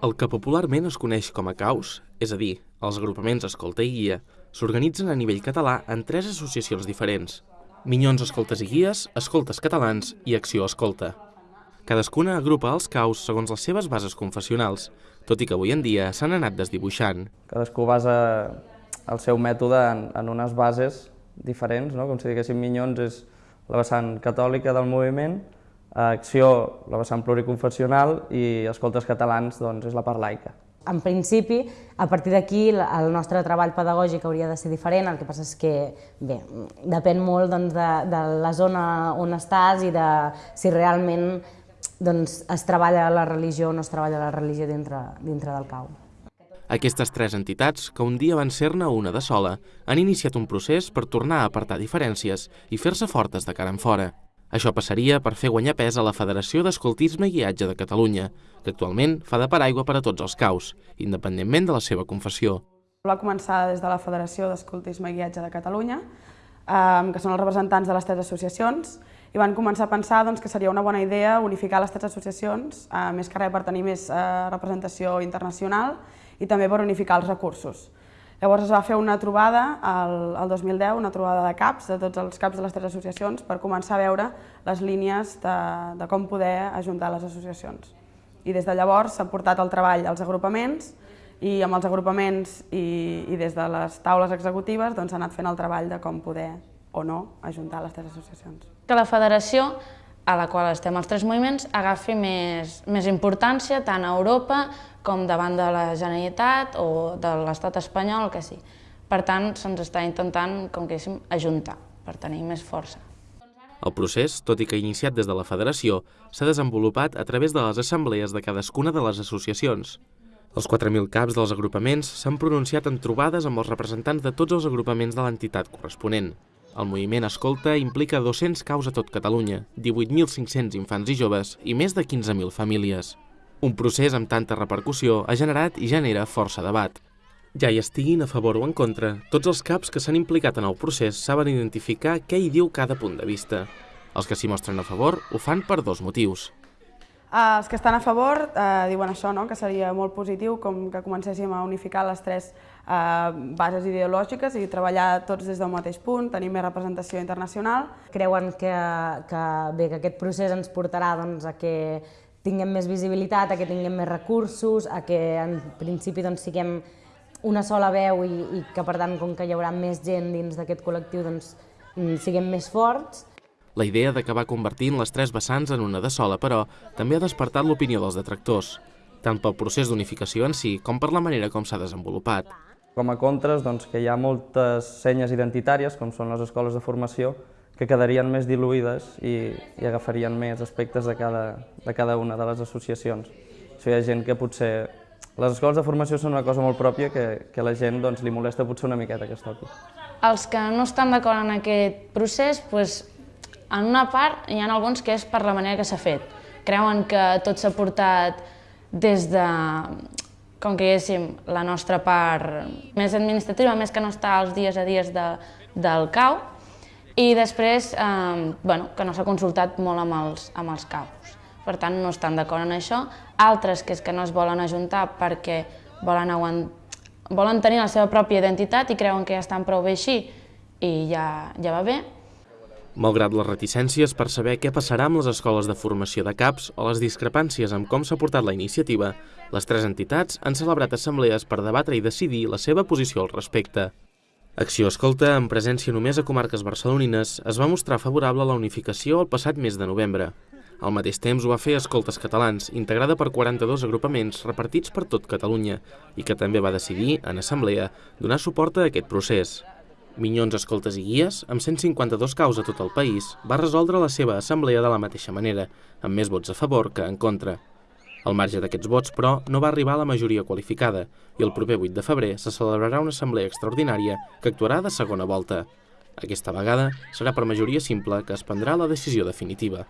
El que popularment es coneix com a caus, és a dir, els agrupaments Escolta i Guia, s'organitzen a nivell català en tres associacions diferents. Minyons Escoltes i Guies, Escoltes Catalans i Acció Escolta. Cadascuna agrupa els caus segons les seves bases confessionals, tot i que avui en dia s'han anat desdibuixant. Cadascú basa el seu mètode en, en unes bases diferents, no? com si diguéssim Minyons és la vessant catòlica del moviment, Acció, la vessant pluriconfessional, i Escoltes Catalans doncs, és la part laica. En principi, a partir d'aquí, el nostre treball pedagògic hauria de ser diferent, el que passa és que, bé, depèn molt doncs, de, de la zona on estàs i de si realment doncs, es treballa la religió o no es treballa la religió dintre, dintre del cau. Aquestes tres entitats, que un dia van ser-ne una de sola, han iniciat un procés per tornar a apartar diferències i fer-se fortes de cara en fora. Això passaria per fer guanyar pes a la Federació d'Escoltisme i Guiatge de Catalunya, que actualment fa de paraigua per a tots els caus, independentment de la seva confessió. Va començar des de la Federació d'Escoltisme i Guiatge de Catalunya, eh, que són els representants de les tres associacions, i van començar a pensar doncs, que seria una bona idea unificar les tres associacions, eh, més que res per tenir més eh, representació internacional i també per unificar els recursos. Llavors es va fer una trobada el, el 2010, una trobada de caps, de tots els caps de les tres associacions, per començar a veure les línies de, de com poder ajuntar les associacions. I des de llavors s'ha portat el treball als agrupaments i amb els agrupaments i, i des de les taules executives doncs, s'ha anat fent el treball de com poder o no ajuntar les tres associacions. Que la federació a la qual estem els tres moviments agafi més, més importància tant a Europa com davant de la Generalitat o de l'estat espanyol, que sí. Per tant, se'ns està intentant, com que diguéssim, ajuntar per tenir més força. El procés, tot i que iniciat des de la federació, s'ha desenvolupat a través de les assemblees de cadascuna de les associacions. Els 4.000 caps dels agrupaments s'han pronunciat en trobades amb els representants de tots els agrupaments de l'entitat corresponent. El moviment Escolta implica 200 caus a tot Catalunya, 18.500 infants i joves i més de 15.000 famílies. Un procés amb tanta repercussió ha generat i genera força debat. Ja hi estiguin a favor o en contra, tots els caps que s'han implicat en el procés saben identificar què hi diu cada punt de vista. Els que s'hi mostren a favor ho fan per dos motius. Els que estan a favor eh, diuen això, no? que seria molt positiu com que comencéssim a unificar les tres eh, bases ideològiques i treballar tots des del mateix punt, tenir més representació internacional. Creuen que, que, bé, que aquest procés ens portarà doncs, a que tinguem més visibilitat, a que tinguem més recursos, a que en principi doncs, siguem una sola veu i, i que per tant com que hi haurà més gent dins d'aquest col·lectiu doncs, siguem més forts la idea d'acabar convertint les tres vessants en una de sola, però, també ha despertat l'opinió dels detractors, tant pel procés d'unificació en si com per la manera com s'ha desenvolupat. Com a contres, doncs, que hi ha moltes senyes identitàries, com són les escoles de formació, que quedarien més diluïdes i, i agafarien més aspectes de cada, de cada una de les associacions. O sigui, hi ha gent que potser... Les escoles de formació són una cosa molt pròpia que, que la gent doncs, li molesta potser una miqueta que es toqui. Els que no estan d'acord en aquest procés doncs, en una part hi ha alguns que és per la manera que s'ha fet. Creuen que tot s'ha portat des de, com que diguéssim, la nostra part més administrativa, més que no està als dies a dies de, del CAU, i després eh, bueno, que no s'ha consultat molt amb els, amb els caus. Per tant, no estan d'acord en això. Altres que és que no es volen ajuntar perquè volen, volen tenir la seva pròpia identitat i creuen que ja estan prou bé així i ja, ja va bé. Malgrat les reticències per saber què passarà amb les escoles de formació de CAPs o les discrepàncies amb com s'ha portat la iniciativa, les tres entitats han celebrat assemblees per debatre i decidir la seva posició al respecte. Acció Escolta, en presència només a comarques barcelonines, es va mostrar favorable a la unificació el passat mes de novembre. Al mateix temps ho va fer Escoltes Catalans, integrada per 42 agrupaments repartits per tot Catalunya, i que també va decidir, en assemblea, donar suport a aquest procés. Minyons, Escoltes i Guies, amb 152 caus a tot el país, va resoldre la seva assemblea de la mateixa manera, amb més vots a favor que en contra. Al marge d'aquests vots, però, no va arribar a la majoria qualificada i el proper 8 de febrer se celebrarà una assemblea extraordinària que actuarà de segona volta. Aquesta vegada serà per majoria simple que es prendrà la decisió definitiva.